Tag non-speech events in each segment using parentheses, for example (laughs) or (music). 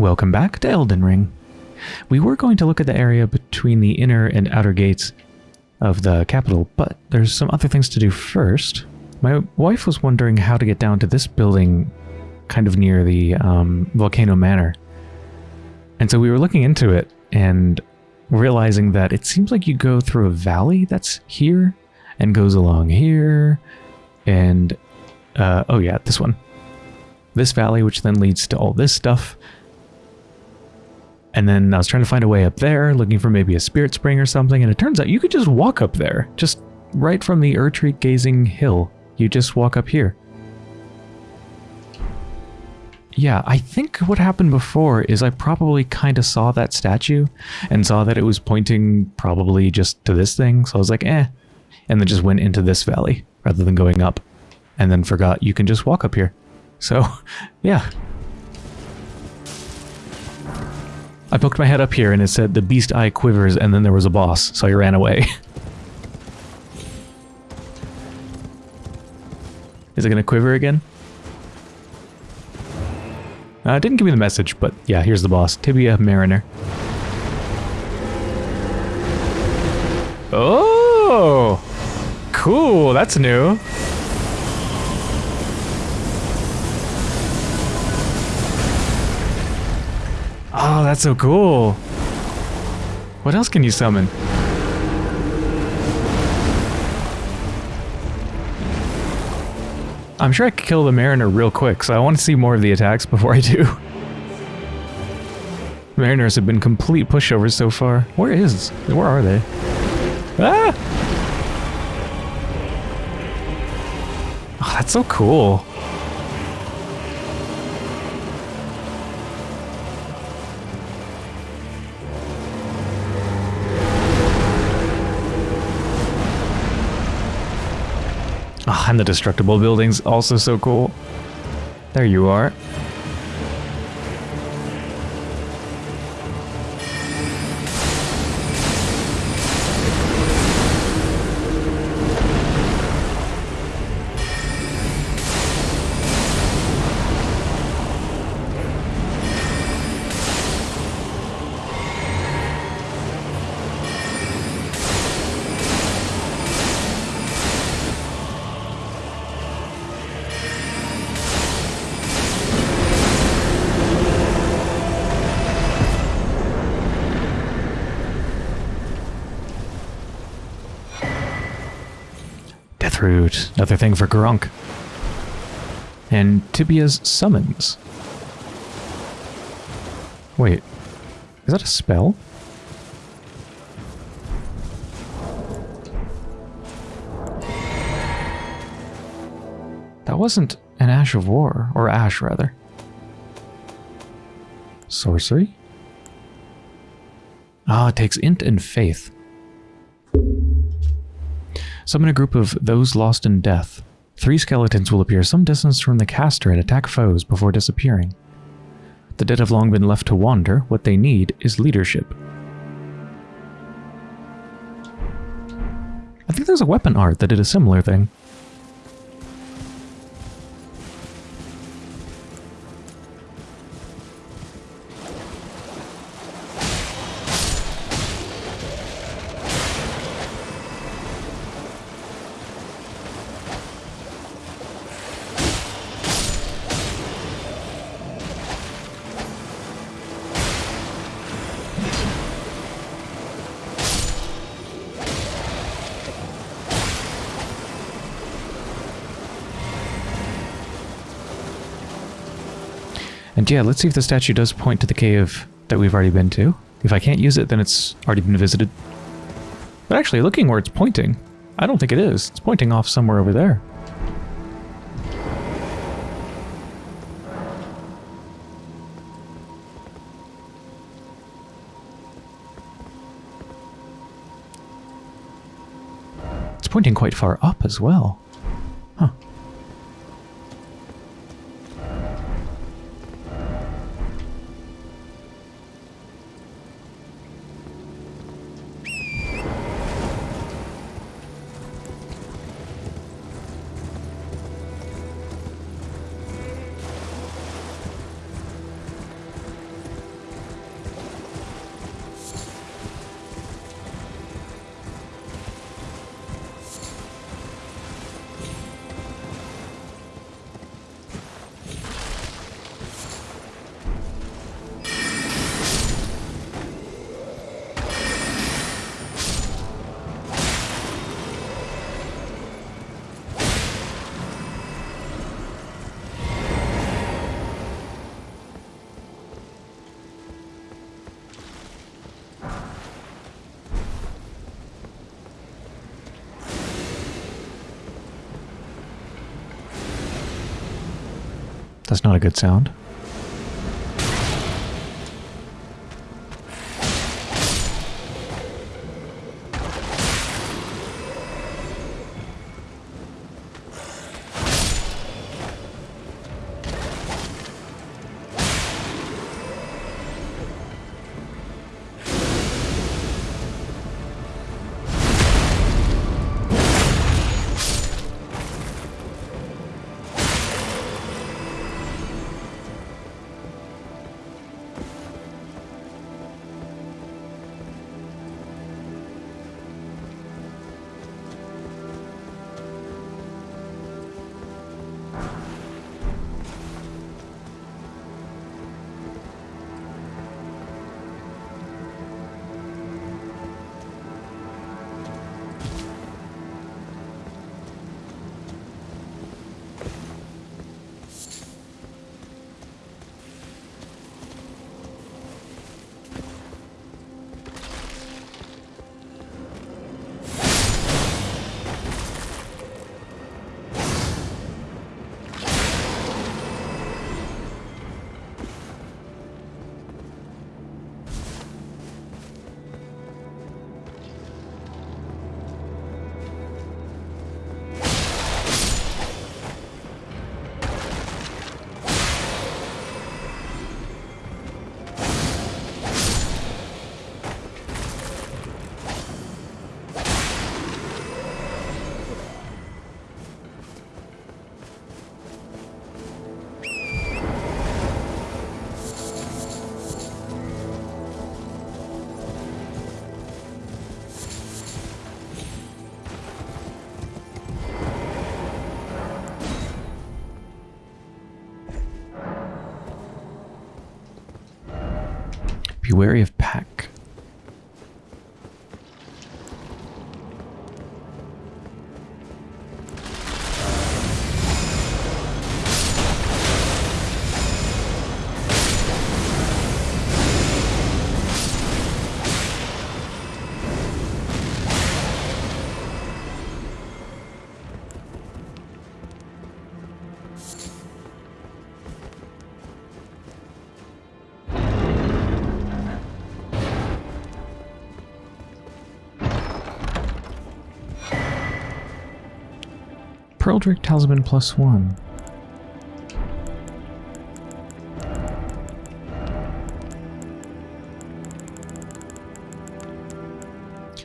Welcome back to Elden Ring. We were going to look at the area between the inner and outer gates of the capital, but there's some other things to do first. My wife was wondering how to get down to this building kind of near the um, Volcano Manor. And so we were looking into it and realizing that it seems like you go through a valley that's here and goes along here and uh, oh yeah, this one. This valley, which then leads to all this stuff. And then I was trying to find a way up there, looking for maybe a spirit spring or something, and it turns out you could just walk up there, just right from the Erdtree Gazing Hill. You just walk up here. Yeah, I think what happened before is I probably kind of saw that statue and saw that it was pointing probably just to this thing, so I was like, eh, and then just went into this valley rather than going up, and then forgot you can just walk up here. So, (laughs) yeah, I poked my head up here and it said the beast eye quivers and then there was a boss, so I ran away. (laughs) Is it going to quiver again? Uh, didn't give me the message, but yeah, here's the boss. Tibia Mariner. Oh! Cool, that's new. Oh, that's so cool. What else can you summon? I'm sure I could kill the Mariner real quick, so I want to see more of the attacks before I do. (laughs) Mariners have been complete pushovers so far. Where is? Where are they? Ah! Oh, that's so cool. Oh, and the destructible buildings also so cool. There you are. Deathroot, another thing for Grunk. And Tibia's summons. Wait, is that a spell? That wasn't an Ash of War, or Ash rather. Sorcery? Ah, it takes Int and Faith. Summon a group of those lost in death. Three skeletons will appear some distance from the caster and attack foes before disappearing. The dead have long been left to wander. What they need is leadership. I think there's a weapon art that did a similar thing. Yeah, let's see if the statue does point to the cave that we've already been to. If I can't use it, then it's already been visited. But actually, looking where it's pointing, I don't think it is. It's pointing off somewhere over there. It's pointing quite far up as well. Huh. That's not a good sound. Wary of Pearl Talisman plus one.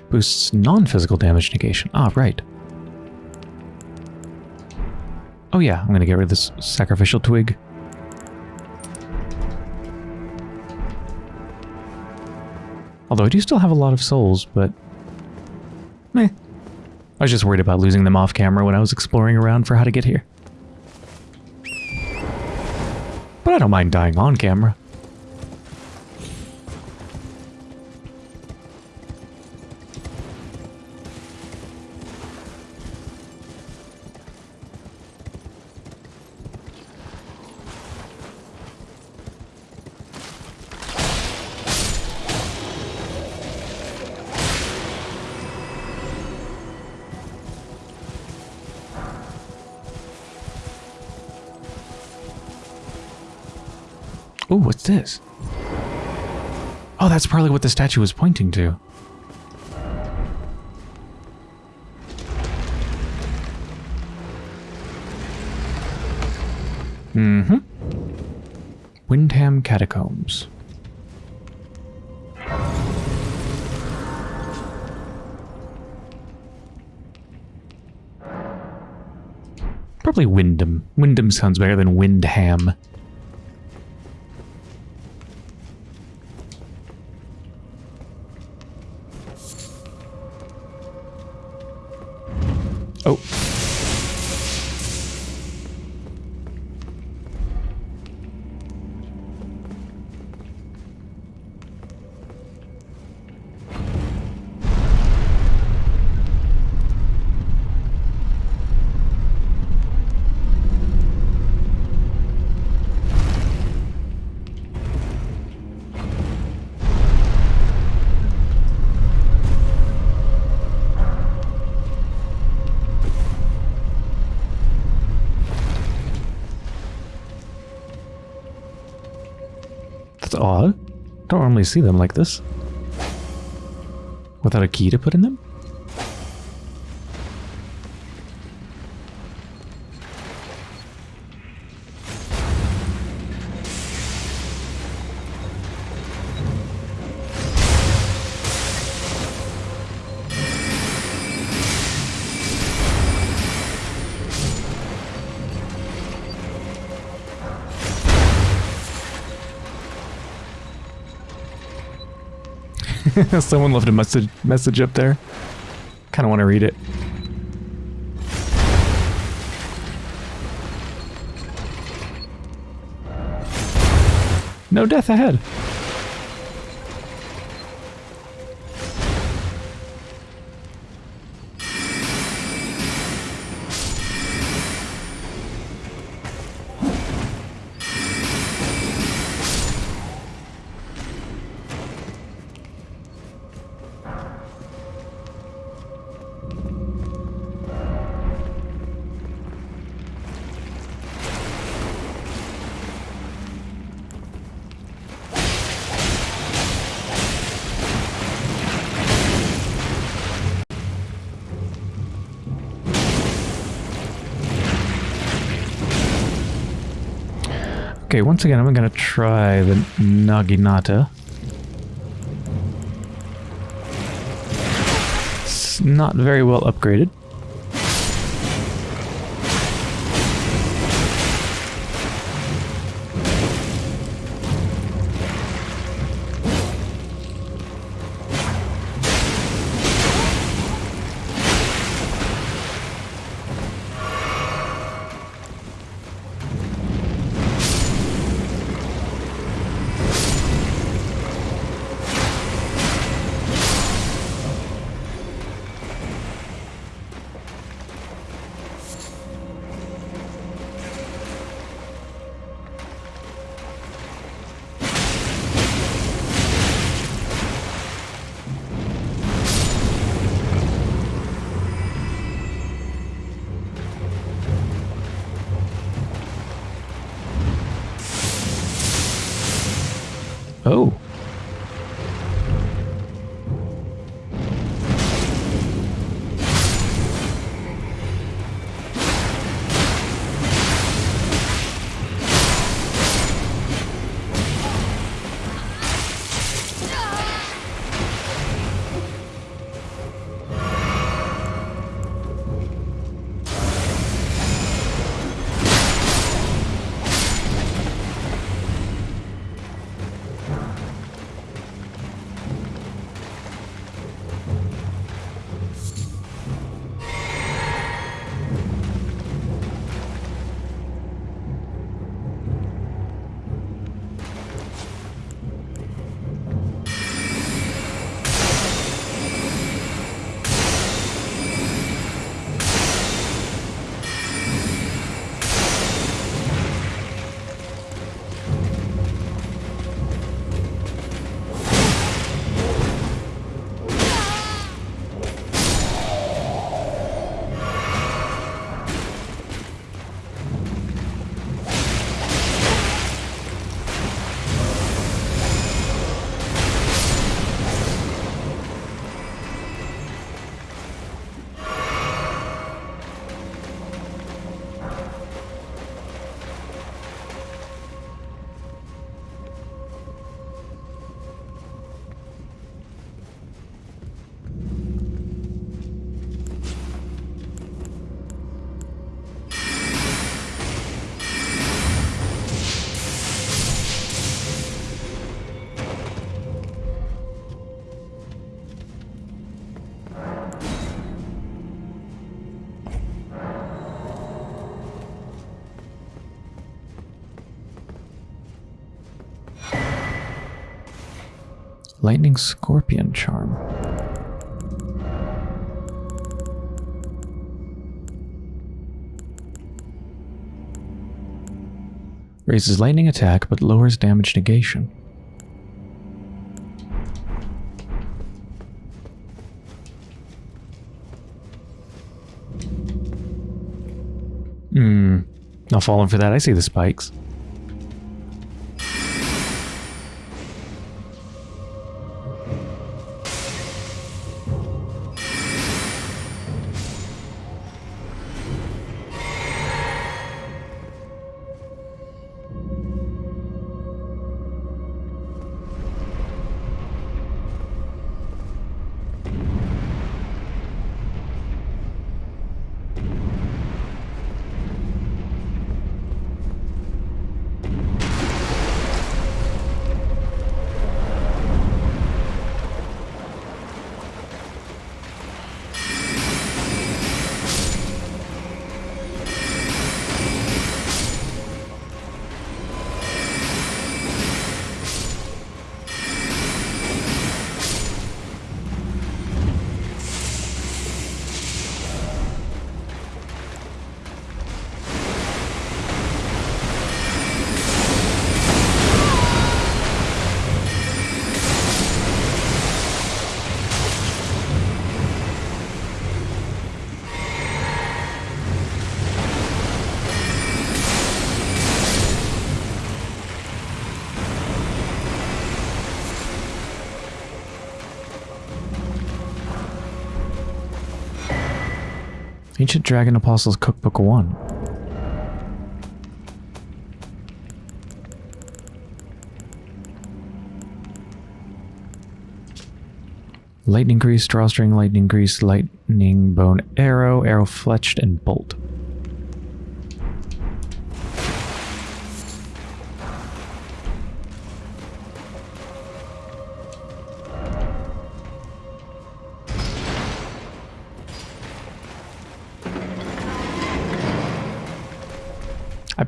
Boosts non-physical damage negation. Ah, right. Oh yeah, I'm gonna get rid of this sacrificial twig. Although I do still have a lot of souls, but... Meh. I was just worried about losing them off camera when I was exploring around for how to get here. But I don't mind dying on camera. Ooh, what's this? Oh, that's probably what the statue was pointing to. Mm-hmm. Windham Catacombs. Probably Wyndham. Wyndham sounds better than Windham. See them like this. Without a key to put in them? (laughs) Someone left a message message up there. Kind of want to read it. No death ahead. Okay, once again, I'm going to try the Naginata. It's not very well upgraded. Lightning Scorpion Charm. Raises lightning attack but lowers damage negation. Hmm. Not falling for that. I see the spikes. Ancient Dragon Apostles Cookbook 1. Lightning Grease, Drawstring, Lightning Grease, Lightning Bone Arrow, Arrow Fletched, and Bolt.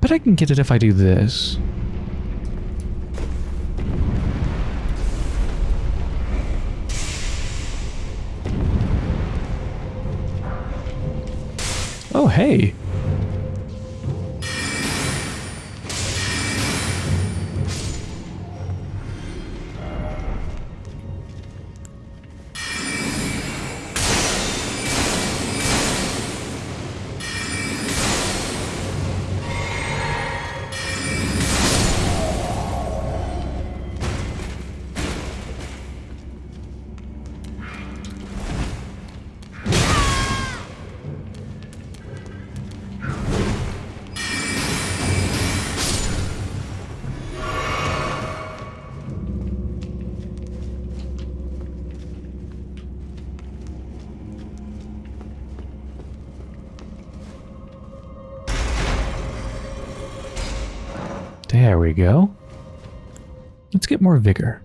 Bet I can get it if I do this. Oh, hey. More vigor.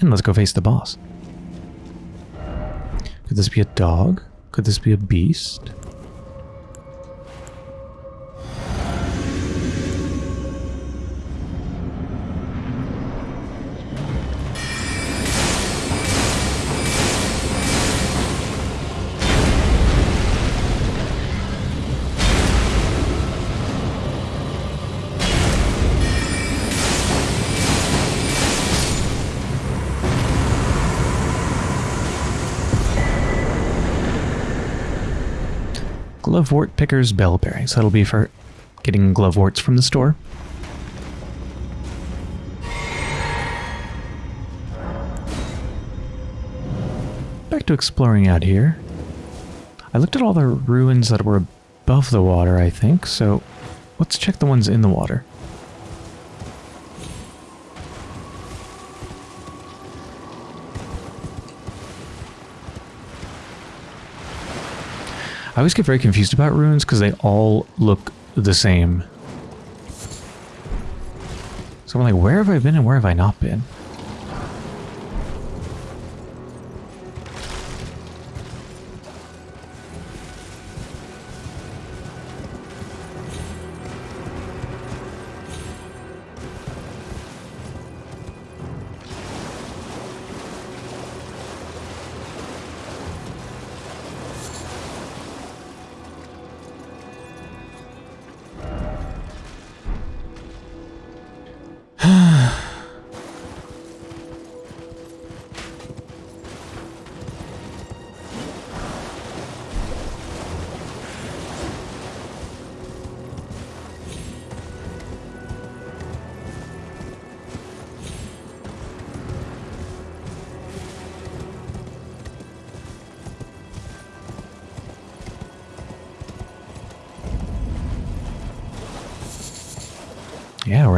And let's go face the boss. Could this be a dog? Could this be a beast? Glovewort Picker's Bell Bearing. So that'll be for getting gloveworts from the store. Back to exploring out here. I looked at all the ruins that were above the water, I think, so let's check the ones in the water. I always get very confused about ruins because they all look the same. So I'm like, where have I been and where have I not been?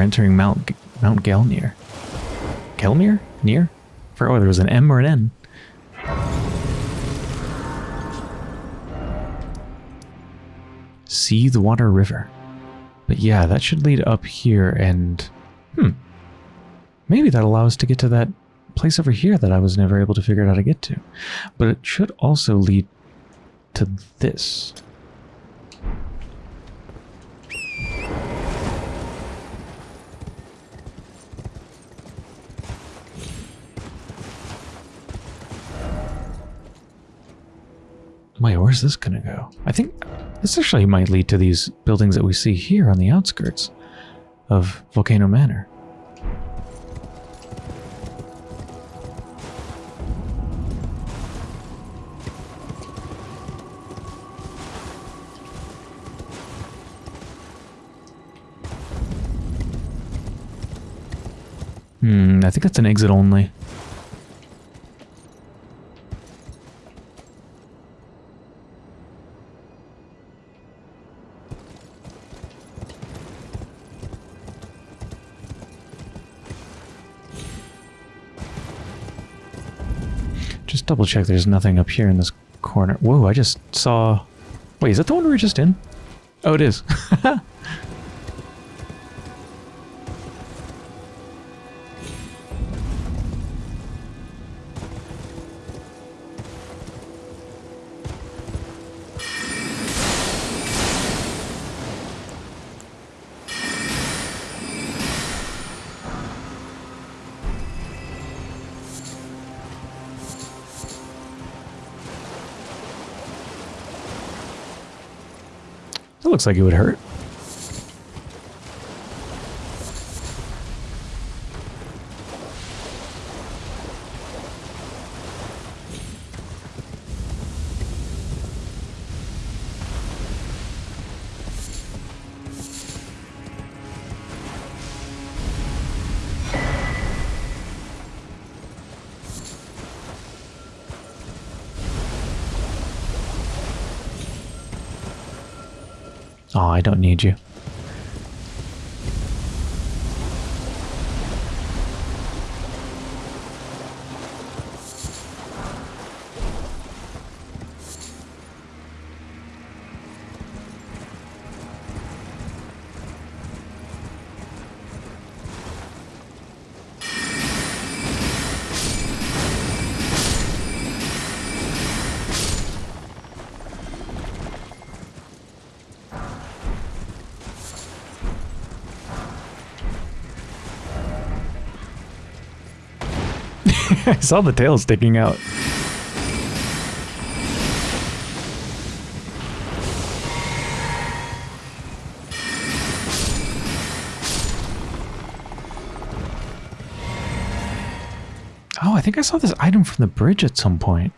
Entering Mount Mount Gelmir. Gelmir? Near? For oh, there was an M or an N. Seethewater River. But yeah, that should lead up here and... Hmm. Maybe that allows us to get to that place over here that I was never able to figure out how to get to. But it should also lead to this. Wait, where's this gonna go? I think this actually might lead to these buildings that we see here on the outskirts of Volcano Manor. Hmm, I think that's an exit only. Double check there's nothing up here in this corner. Whoa, I just saw... Wait, is that the one we were just in? Oh, it is. (laughs) looks like it would hurt. (laughs) I saw the tail sticking out. Oh, I think I saw this item from the bridge at some point.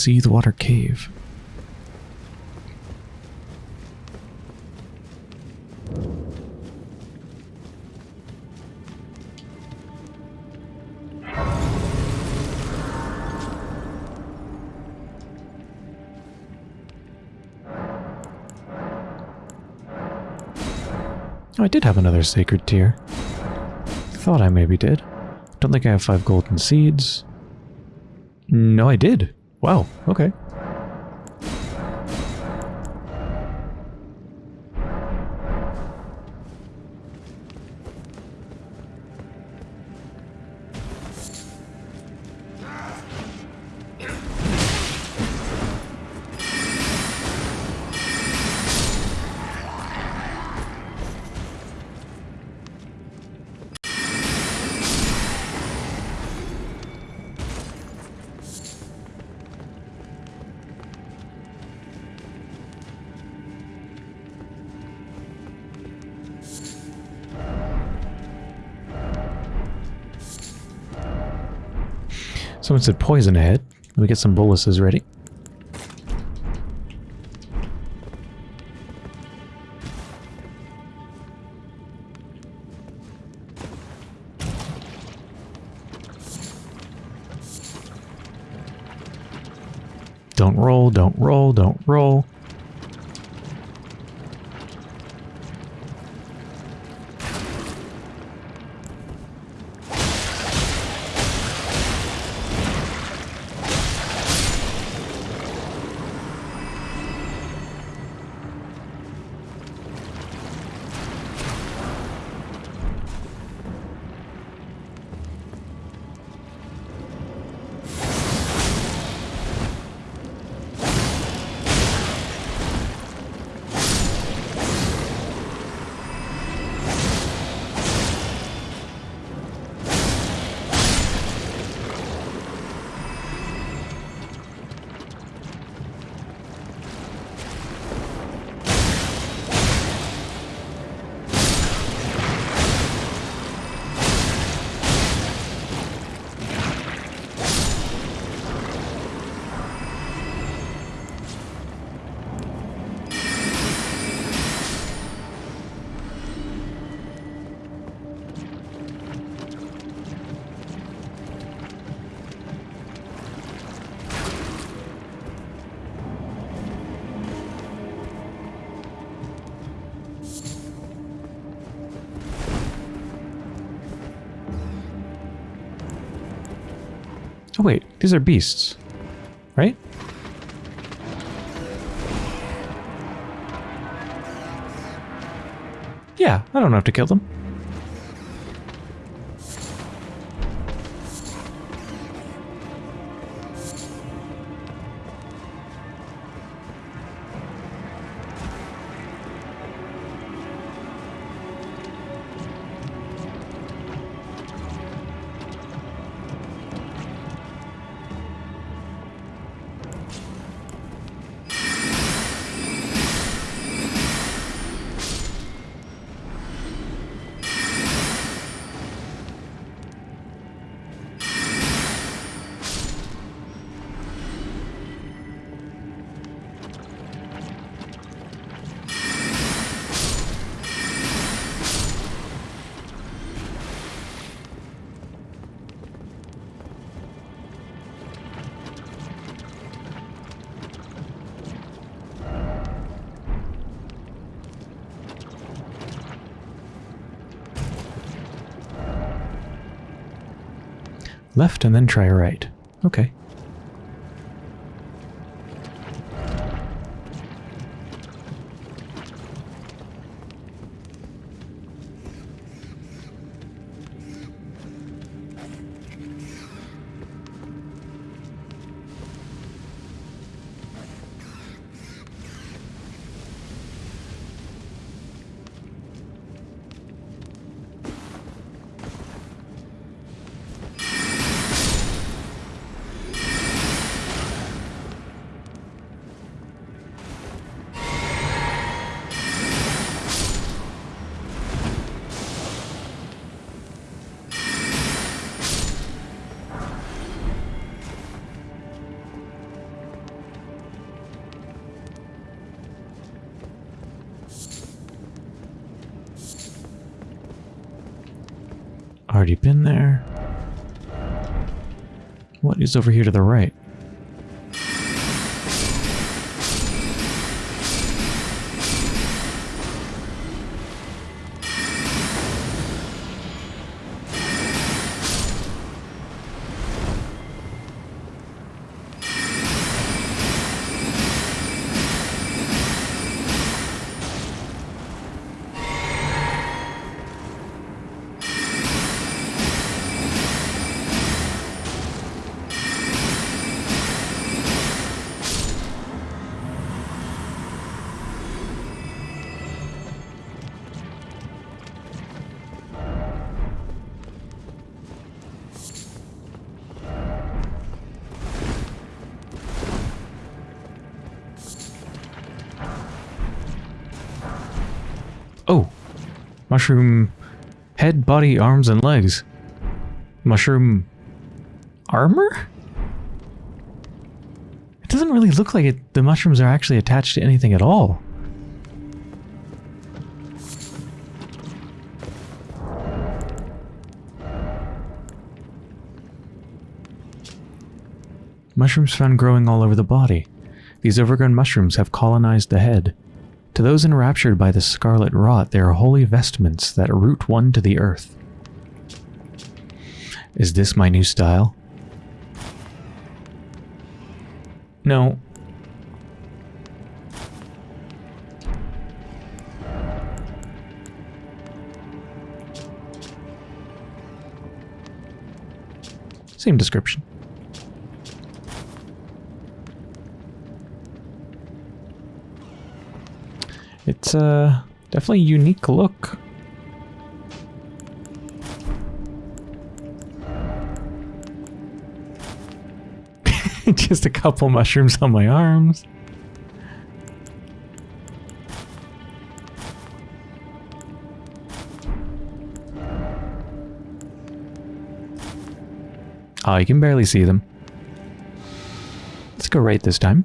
Seethewater Cave. Oh, I did have another sacred tear. Thought I maybe did. Don't think I have five golden seeds. No, I did. Wow, okay. Someone said poison ahead. Let me get some boluses ready. Don't roll, don't roll, don't roll. These are beasts. Right? Yeah, I don't have to kill them. Left and then try right. Okay. Over here to the right? Mushroom head, body, arms, and legs. Mushroom armor? It doesn't really look like it. The mushrooms are actually attached to anything at all. Mushrooms found growing all over the body. These overgrown mushrooms have colonized the head. To those enraptured by the scarlet rot, they are holy vestments that root one to the earth. Is this my new style? No. Same description. It's definitely a unique look. (laughs) Just a couple mushrooms on my arms. Oh, you can barely see them. Let's go right this time.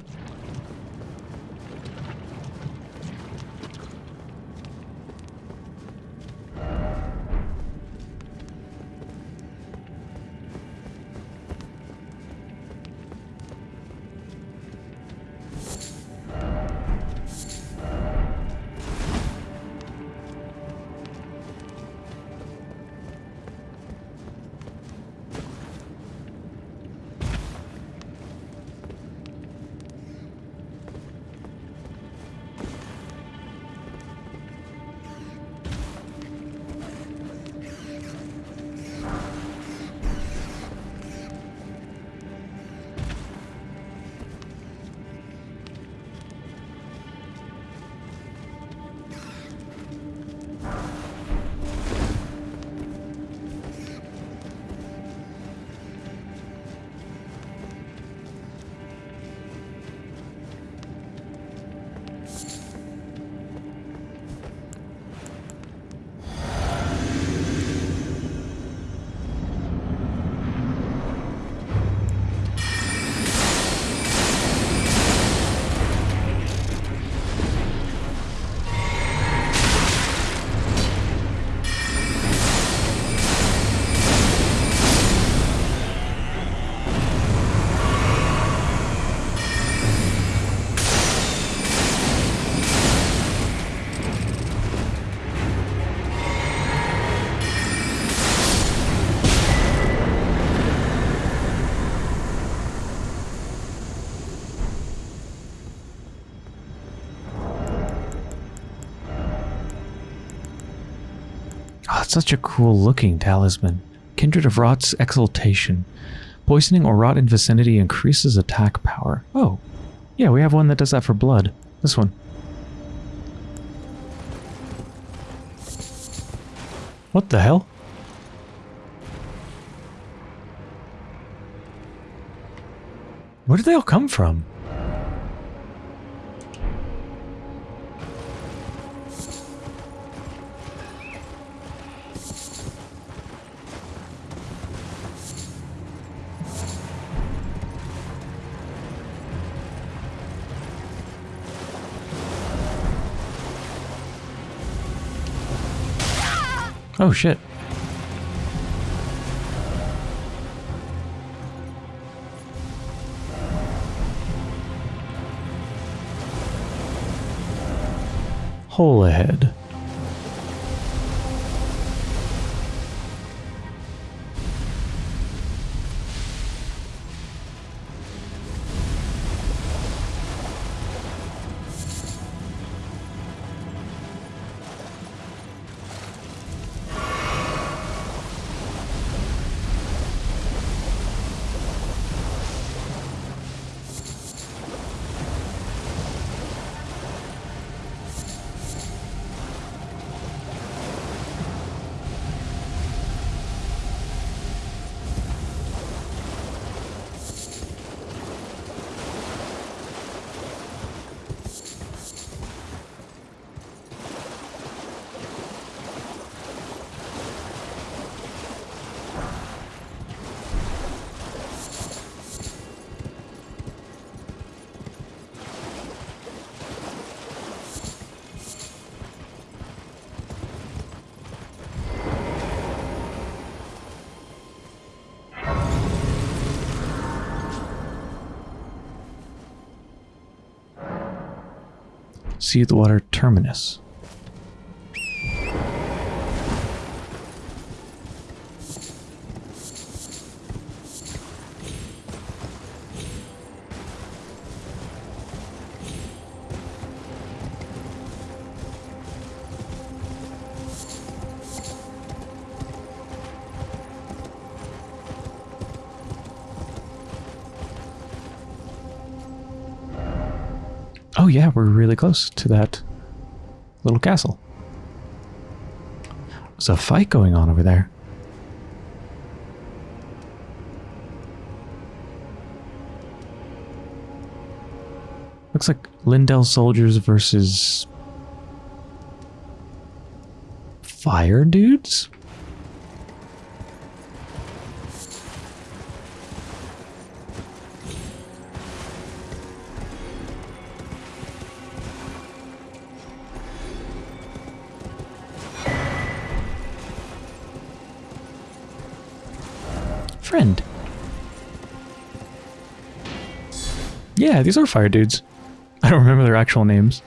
Such a cool looking talisman. Kindred of Rot's Exaltation. Poisoning or rot in vicinity increases attack power. Oh, yeah, we have one that does that for blood. This one. What the hell? Where did they all come from? Oh shit. Hole ahead. Seethewater Terminus. Really close to that little castle. There's a fight going on over there. Looks like Leyndell soldiers versus fire dudes? Yeah, these are fire dudes. I don't remember their actual names.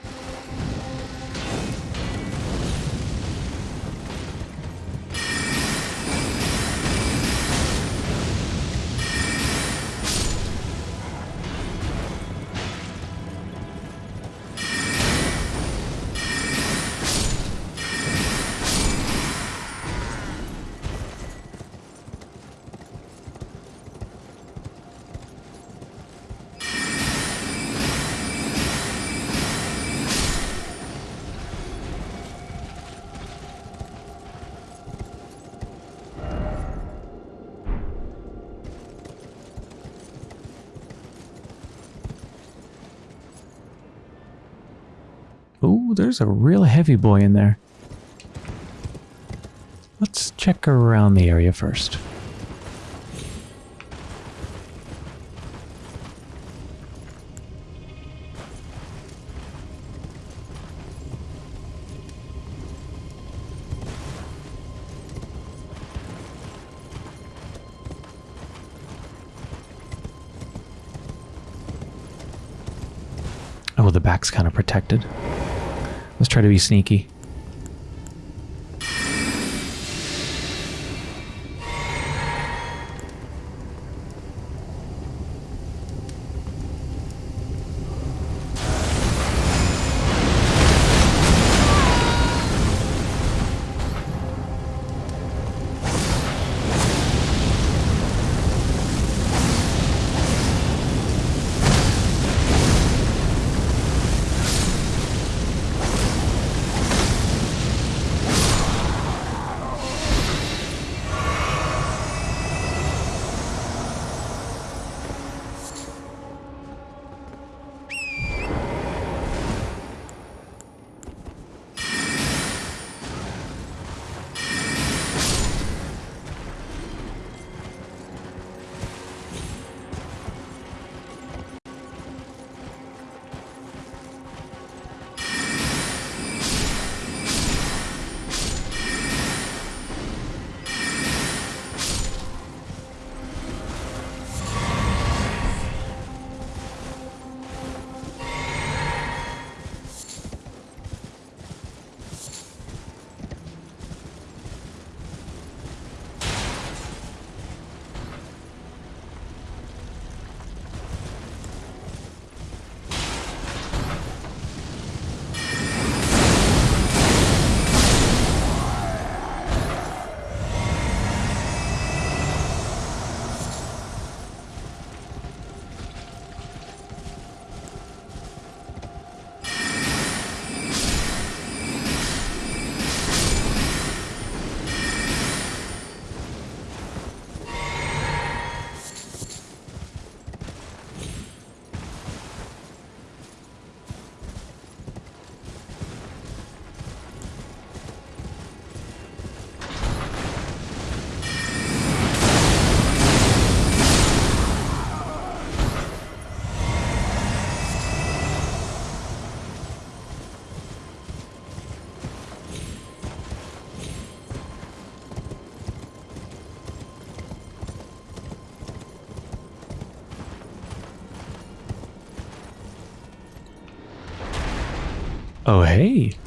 Ooh, there's a real heavy boy in there. Let's check around the area first. Oh, the back's kind of protected. Let's try to be sneaky. Oh, hey.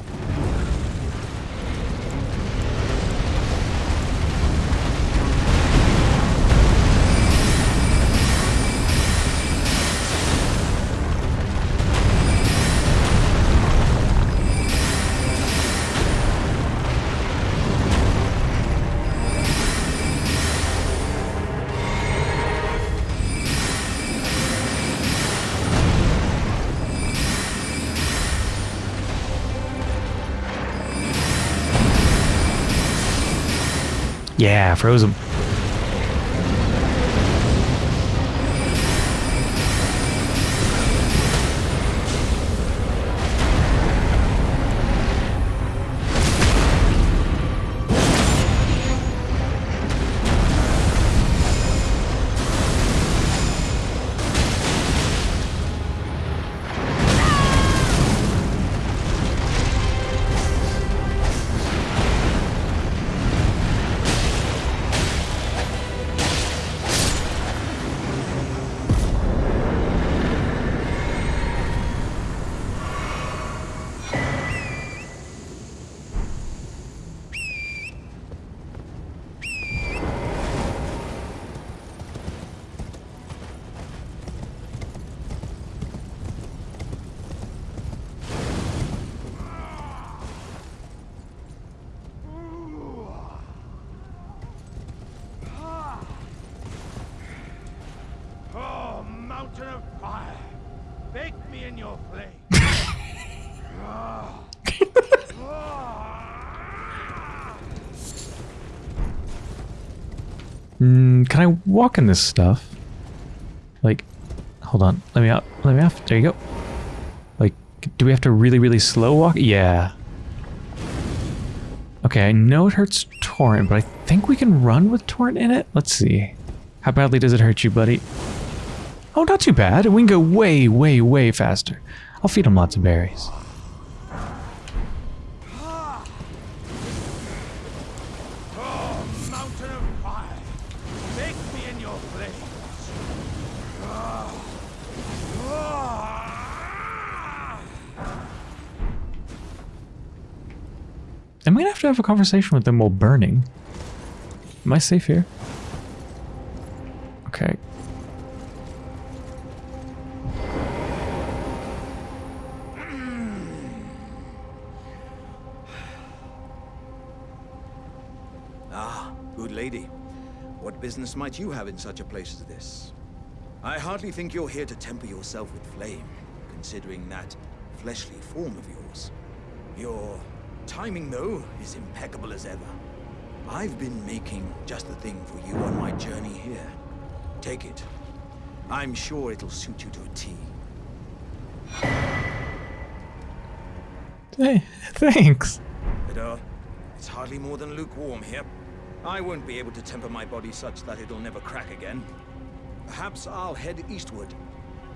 Yeah, froze can I walk in this stuff? Like, hold on. Let me out. Let me off. There you go. Like, do we have to really, really slow walk? Yeah. Okay, I know it hurts Torrent, but I think we can run with Torrent in it. Let's see. How badly does it hurt you, buddy? Oh, not too bad. We can go way, way, way faster. I'll feed him lots of berries. A conversation with them while burning? Am I safe here? Okay. (sighs) Ah, good lady. What business might you have in such a place as this? I hardly think you're here to temper yourself with flame, considering that fleshly form of yours. Your timing, though, is impeccable as ever. I've been making just the thing for you on my journey here. Take it. I'm sure it'll suit you to a T. Hey, thanks. But, uh, it's hardly more than lukewarm here. I won't be able to temper my body such that it'll never crack again. Perhaps I'll head eastward.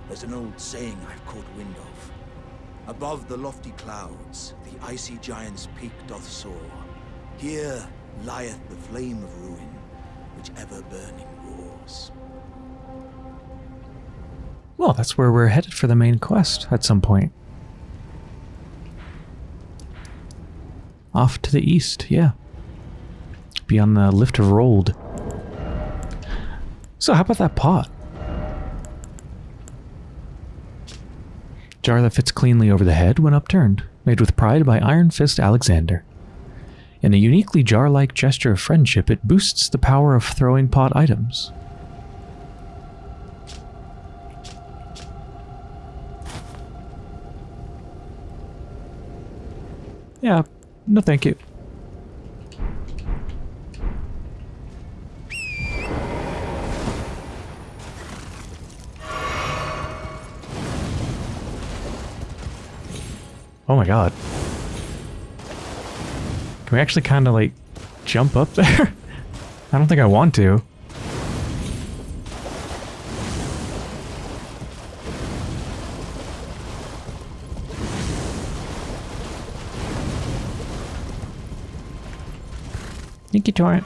There's an old saying I've caught wind of. Above the lofty clouds, the icy giant's peak doth soar. Here lieth the flame of ruin, which ever burning roars. Well, that's where we're headed for the main quest at some point. Off to the east, yeah. Beyond the Lift of Rold. So how about that pot? Jar that fits cleanly over the head when upturned, made with pride by Iron Fist Alexander. In a uniquely jar-like gesture of friendship, it boosts the power of throwing pot items. Yeah, no thank you. Oh my god. Can we actually kind of like jump up (laughs) there? I don't think I want to. Thank you, Torrent.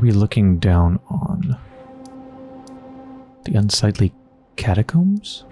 We looking down on? The unsightly catacombs?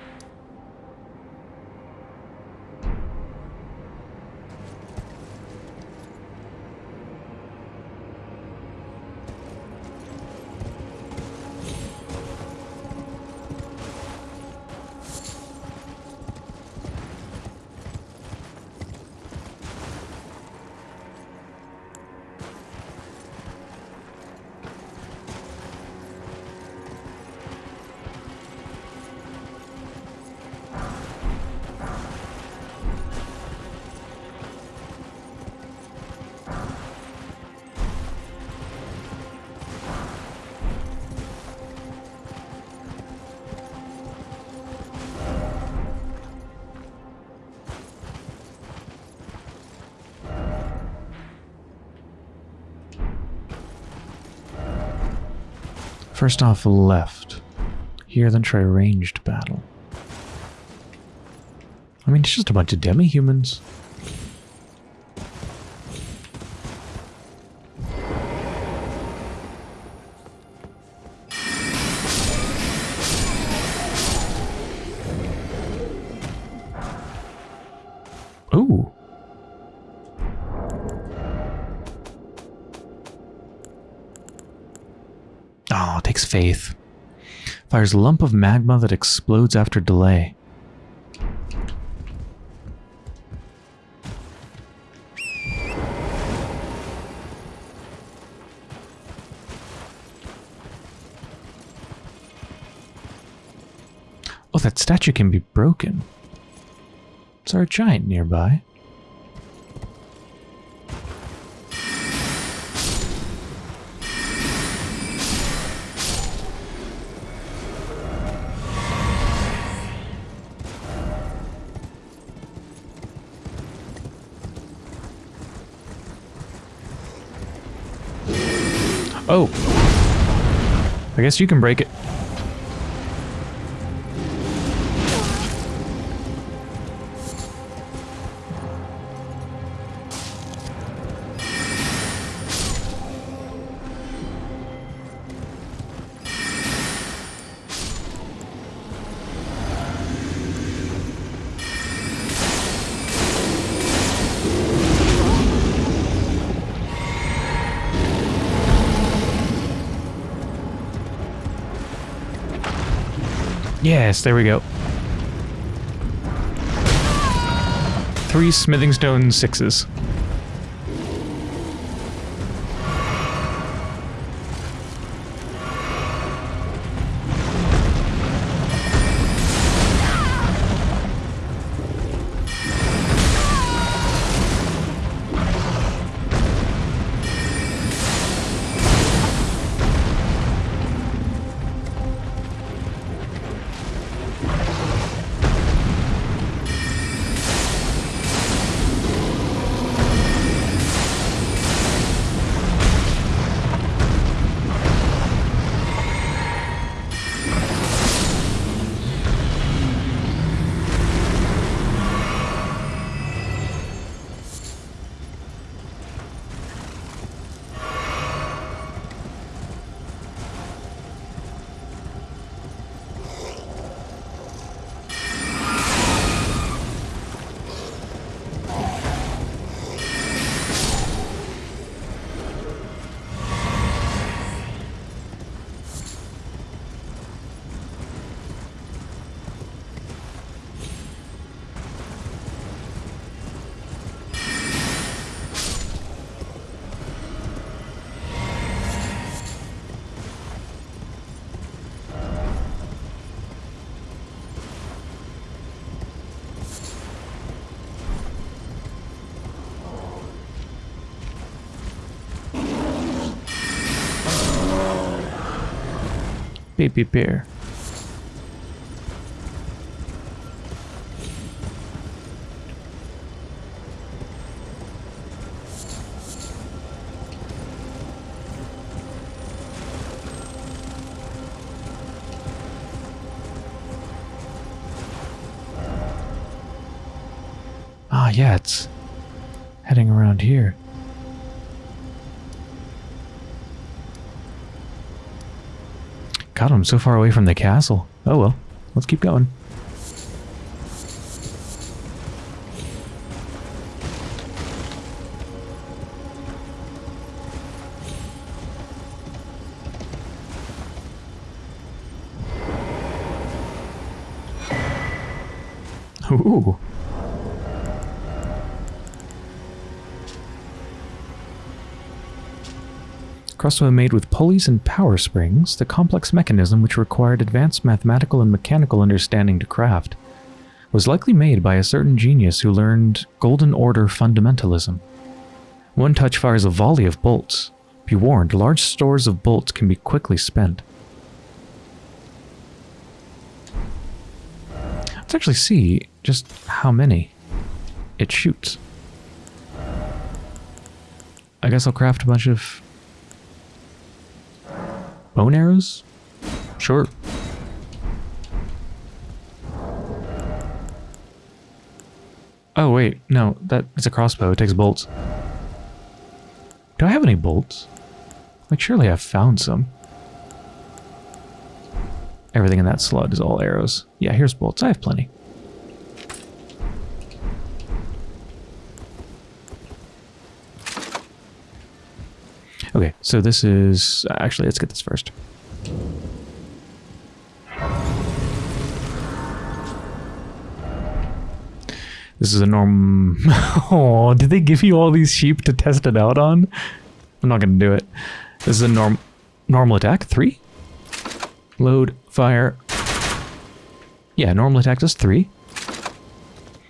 First off, left. Here, then try ranged battle. I mean, it's just a bunch of demi-humans. Fires a lump of magma that explodes after delay. Oh, that statue can be broken. Is there a giant nearby? Guess you can break it. Yes, there we go. Three smithing stone sixes. Baby I'm so far away from the castle. Oh well, let's keep going. Ooh. Crossbow made with pulleys and power springs, the complex mechanism which required advanced mathematical and mechanical understanding to craft, was likely made by a certain genius who learned Golden Order fundamentalism. One touch fires a volley of bolts. Be warned, large stores of bolts can be quickly spent. Let's actually see just how many it shoots. I guess I'll craft a bunch of bone arrows? Sure. Oh wait, no, that it's a crossbow. It takes bolts. Do I have any bolts? Like surely I've found some. Everything in that slot is all arrows. Yeah, here's bolts. I have plenty. Okay, so this is... Actually, let's get this first. This is a norm... (laughs) oh, did they give you all these sheep to test it out on? I'm not going to do it. This is a norm normal attack. Three. Load, fire. Yeah, normal attack does three.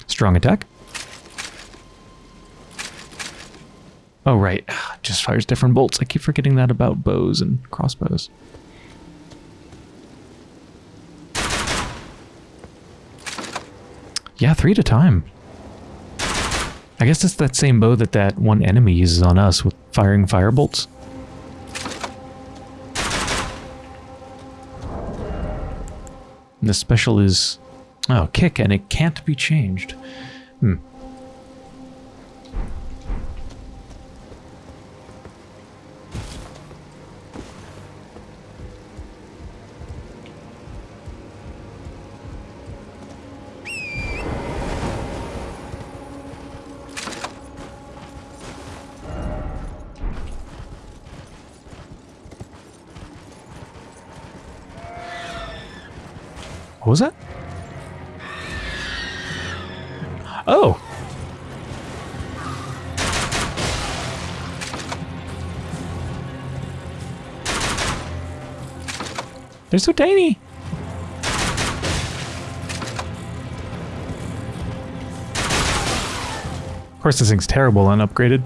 Strong attack. Oh, right. (sighs) Just fires different bolts. I keep forgetting that about bows and crossbows. Yeah, three at a time. I guess it's that same bow that that one enemy uses on us with firing fire bolts. The special is... Oh, kick, and it can't be changed. Hmm. What was that? Oh. They're so tiny. Of course, this thing's terrible unupgraded.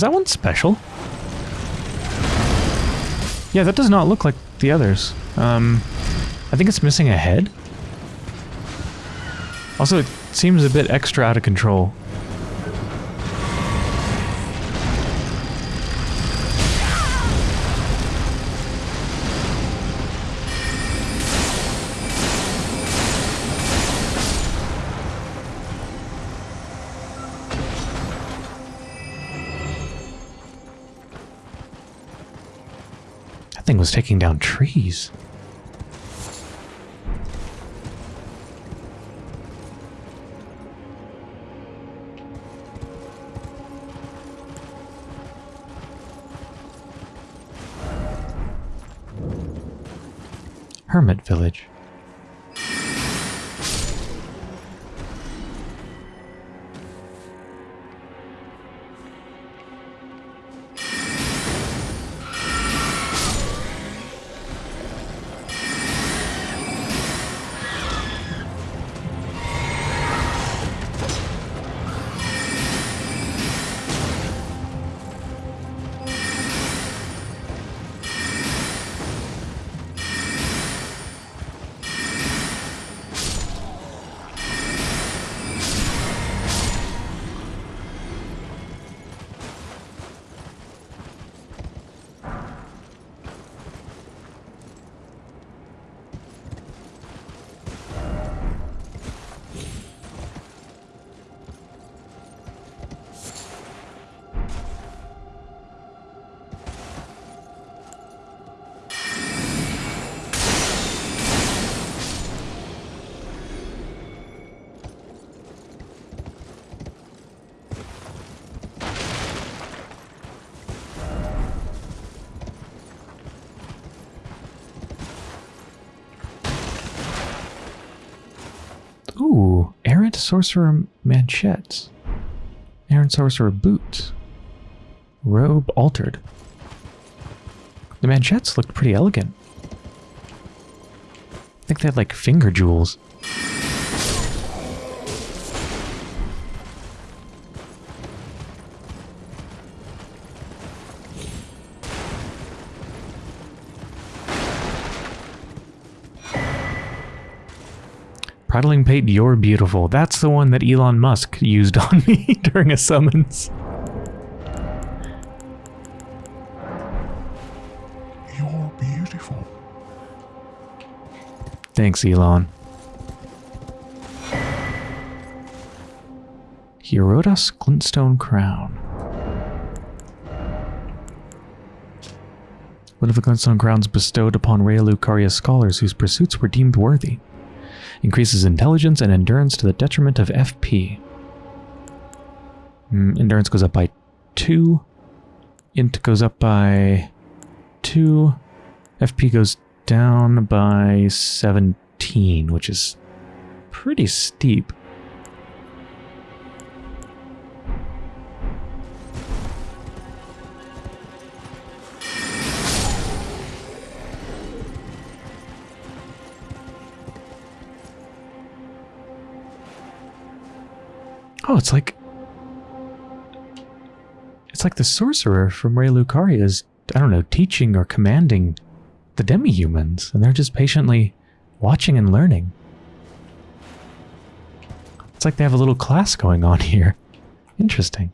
Is that one special? Yeah, that does not look like the others. Um, I think it's missing a head. Also, it seems a bit extra out of control. thing was taking down trees. Hermit Village. Sorcerer manchettes. Errant sorcerer boots. Robe altered. The manchettes looked pretty elegant. I think they had like finger jewels. Prattling Pate, you're beautiful. That's the one that Elon Musk used on me (laughs) during a summons. You're beautiful. Thanks, Elon. Hierodas Glintstone Crown. One of the Glintstone Crowns bestowed upon Raya Lucaria scholars whose pursuits were deemed worthy. Increases intelligence and endurance to the detriment of FP. Mm, endurance goes up by 2. Int goes up by 2. FP goes down by 17, which is pretty steep. It's like... It's like the sorcerer from Raya Lucaria is, I don't know, teaching or commanding the demi-humans, and they're just patiently watching and learning. It's like they have a little class going on (laughs) here. Interesting.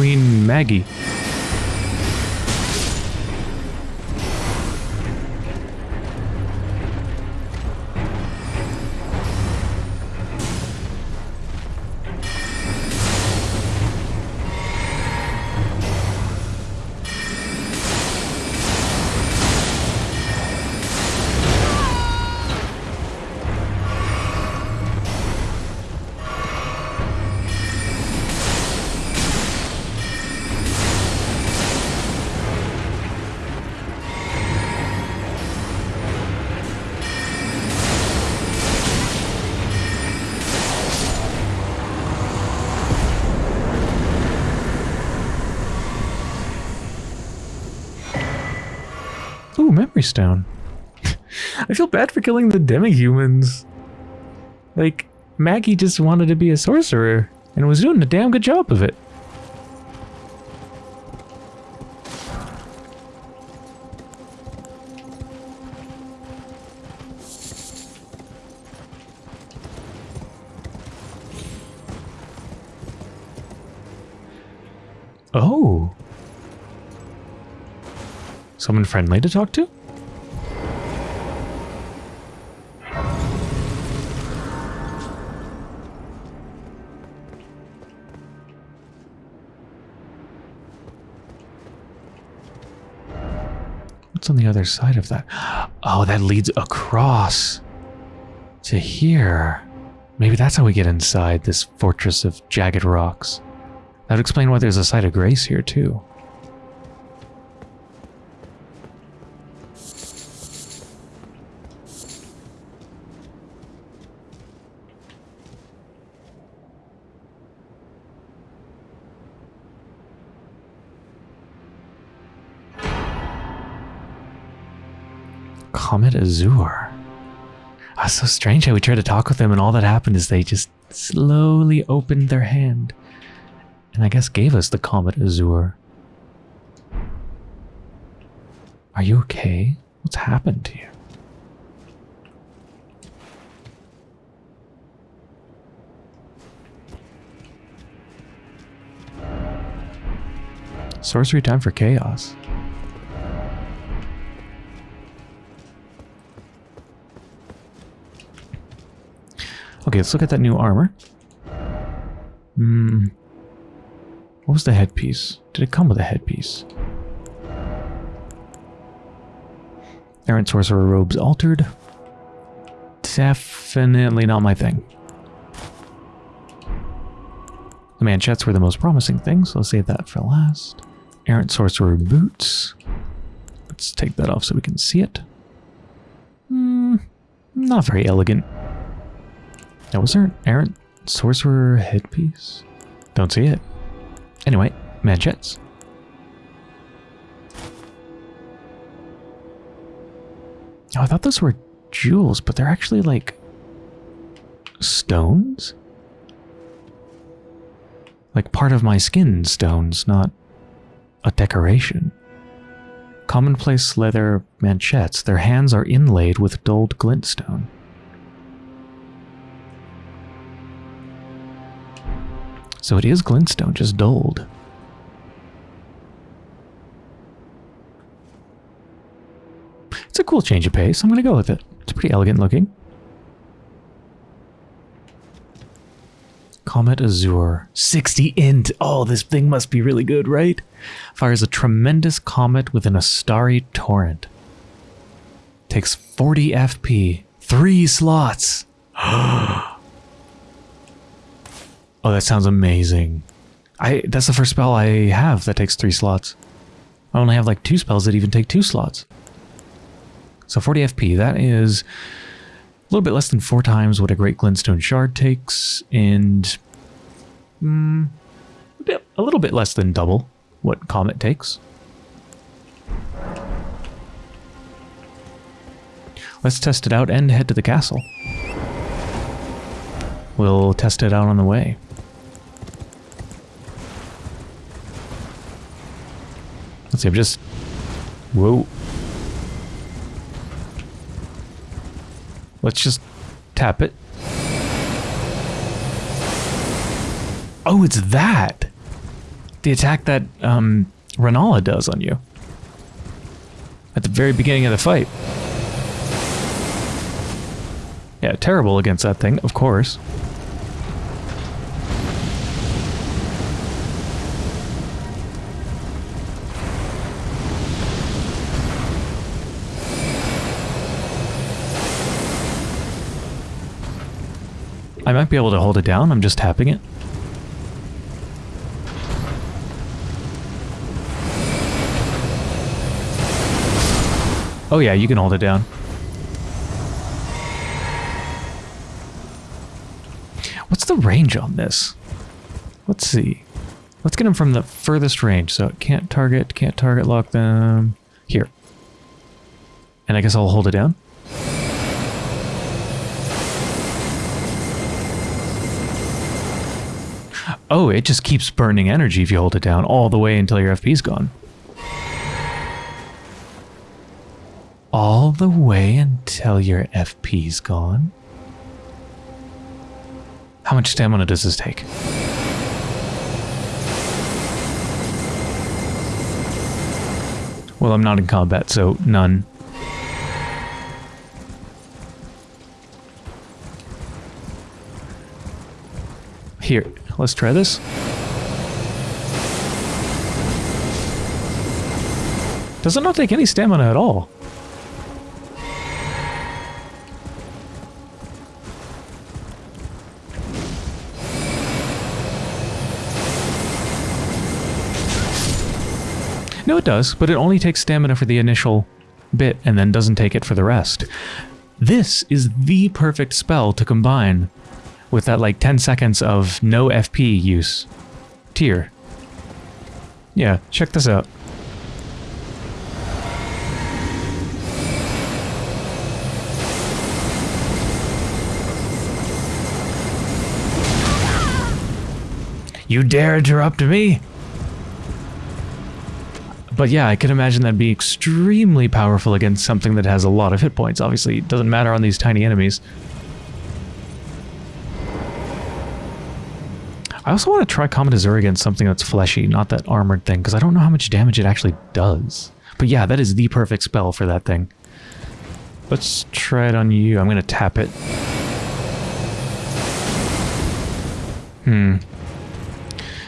Queen Maggie. Ooh, stone. I feel bad for killing the demi-humans. Like, Maggie just wanted to be a sorcerer. And was doing a damn good job of it. Oh. Someone friendly to talk to? On the other side of that? Oh, that leads across to here. Maybe that's how we get inside this fortress of jagged rocks. That would explain why there's a site of grace here, too. Comet Azure. Ah, so strange how we tried to talk with them and all that happened is they just slowly opened their hand and I guess gave us the Comet Azure. Are you okay? What's happened to you? Sorcery time for chaos. Okay, let's look at that new armor. Hmm. What was the headpiece? Did it come with a headpiece? Errant Sorcerer robes altered. Definitely not my thing. The manchettes were the most promising thing, so I'll save that for last. Errant Sorcerer boots. Let's take that off so we can see it. Hmm, not very elegant. Now, was there an Errant Sorcerer headpiece? Don't see it. Anyway, manchettes. Oh, I thought those were jewels, but they're actually like stones? Like part of my skin stones, not a decoration. Commonplace leather manchettes. Their hands are inlaid with dulled glintstone. So it is glintstone, just dulled. It's a cool change of pace. I'm going to go with it. It's pretty elegant looking. Comet Azure. 60 int. Oh, this thing must be really good, right? Fires a tremendous comet within a starry torrent. Takes 40 FP. Three slots. (gasps) Oh, that sounds amazing. I That's the first spell I have that takes three slots. I only have like two spells that even take two slots. So 40 FP, that is a little bit less than four times what a Great Glintstone Shard takes, and mm, a little bit less than double what Comet takes. Let's test it out and head to the castle. We'll test it out on the way. Let's see, I'm just... Whoa. Let's just tap it. Oh, it's that! The attack that, um, Rennala does on you. At the very beginning of the fight. Yeah, terrible against that thing, of course. I might be able to hold it down. I'm just tapping it. Oh yeah, you can hold it down. What's the range on this? Let's see. Let's get him from the furthest range. So it can't target, can't target lock them. Here. And I guess I'll hold it down. Oh, it just keeps burning energy if you hold it down all the way until your FP's gone. All the way until your FP's gone? How much stamina does this take? Well, I'm not in combat, so none. Here, let's try this. Does it not take any stamina at all? No, it does, but it only takes stamina for the initial bit and then doesn't take it for the rest. This is the perfect spell to combine with that like 10 seconds of no FP use. Tear. Yeah, check this out. You dare interrupt me? But yeah, I can imagine that'd be extremely powerful against something that has a lot of hit points. Obviously, it doesn't matter on these tiny enemies. I also want to try Comet Azure against something that's fleshy, not that armored thing, because I don't know how much damage it actually does. But yeah, that is the perfect spell for that thing. Let's try it on you. I'm going to tap it. Hmm.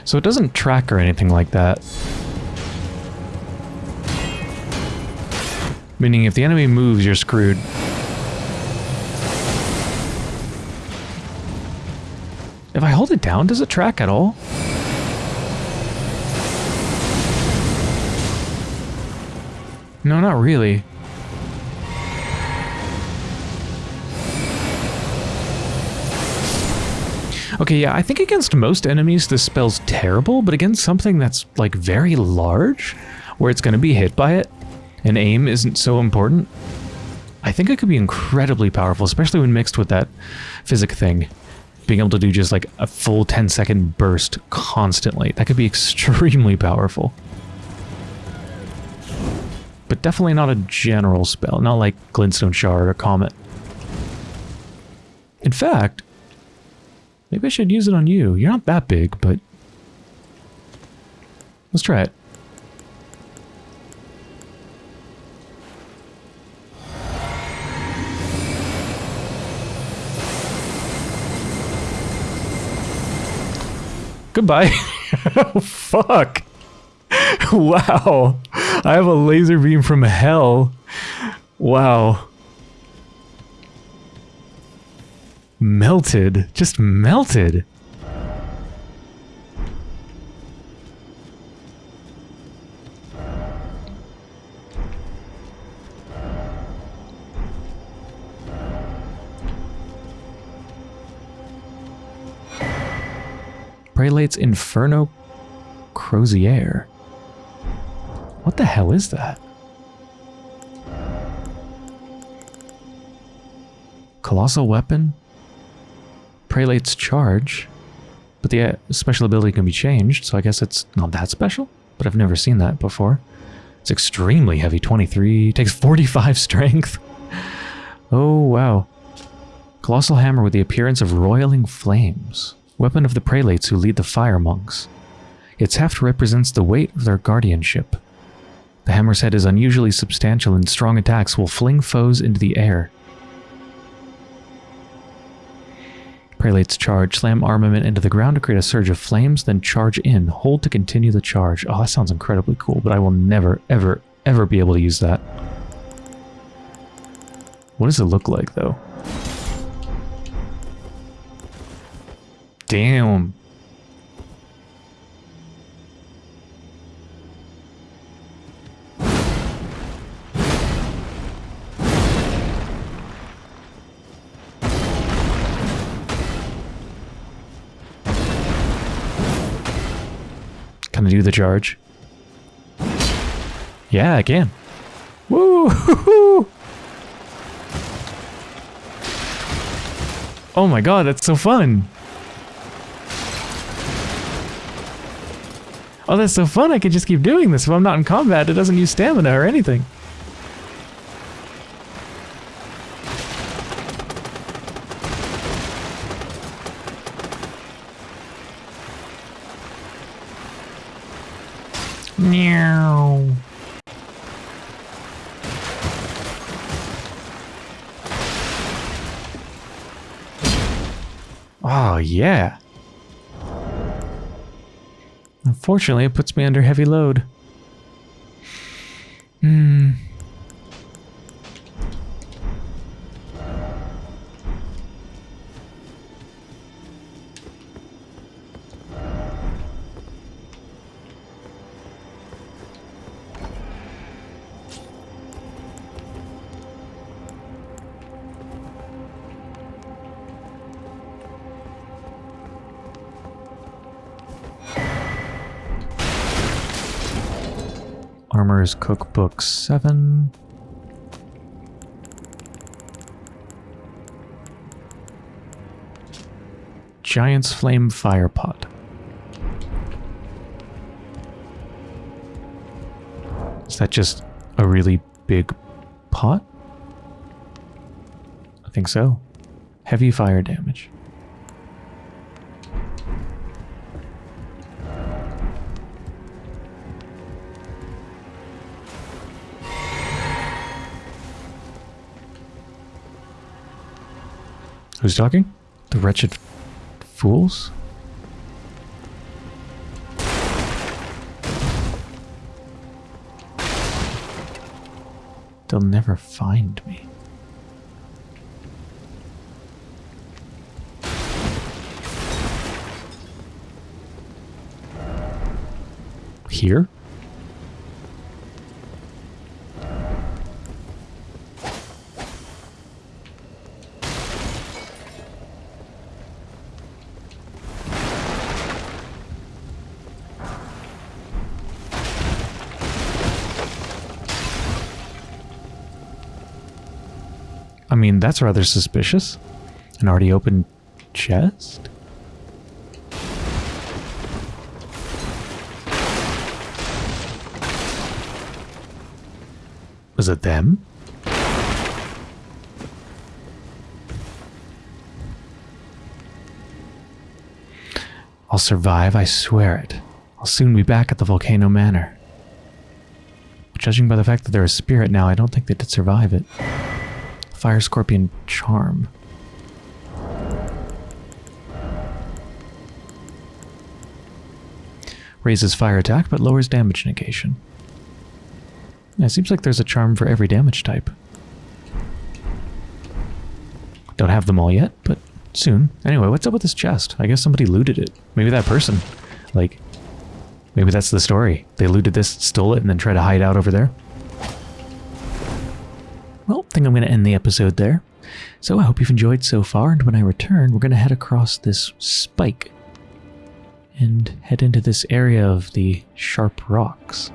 So it doesn't track or anything like that. Meaning if the enemy moves, you're screwed. If I hold it down, does it track at all? No, not really. Okay, yeah, I think against most enemies this spell's terrible, but against something that's, like, very large, where it's going to be hit by it, and aim isn't so important, I think it could be incredibly powerful, especially when mixed with that physic thing. Being able to do just like a full 10 second burst constantly. That could be (laughs) extremely powerful. But definitely not a general spell, not like Glintstone Shard or Comet. In fact, maybe I should use it on you. You're not that big, but... Let's try it. Goodbye. (laughs) (laughs) fuck. Wow. I have a laser beam from hell. Wow. Melted. Just melted. Prelate's Inferno Crozier. What the hell is that? Colossal Weapon? Prelate's Charge? But the uh, special ability can be changed, so I guess it's not that special? But I've never seen that before. It's extremely heavy, 23, takes 45 (laughs) strength. oh, wow. Colossal Hammer with the appearance of roiling flames weapon of the prelates who lead the fire monks. Its heft represents the weight of their guardianship. The hammer's head is unusually substantial and strong attacks will fling foes into the air. Prelates charge, slam armament into the ground to create a surge of flames, then charge in, hold to continue the charge. Oh, that sounds incredibly cool, but I will never, ever, ever be able to use that. What does it look like, though? Damn. Can I do the charge? Yeah, I can. Woo! Oh my god, that's so fun! Oh, that's so fun. I could just keep doing this. If I'm not in combat, it doesn't use stamina or anything. Meow. Oh, yeah. Unfortunately, it puts me under heavy load. Hmm. Armorer's Cookbook 7. Giant's Flame Fire Pot. Is that just a really big pot? I think so. Heavy fire damage. Who's talking? The wretched fools? They'll never find me. Here? That's rather suspicious. An already open chest? Was it them? I'll survive, I swear it. I'll soon be back at the Volcano Manor. Judging by the fact that they're a spirit now, I don't think they did survive it. Fire Scorpion Charm. Raises fire attack, but lowers damage negation. It seems like there's a charm for every damage type. Don't have them all yet, but soon. Anyway, what's up with this chest? I guess somebody looted it. Maybe that person. Like, maybe that's the story. They looted this, stole it, and then tried to hide out over there. Think I'm going to end the episode there. So I hope you've enjoyed so far, and when I return, we're going to head across this spike and head into this area of the sharp rocks.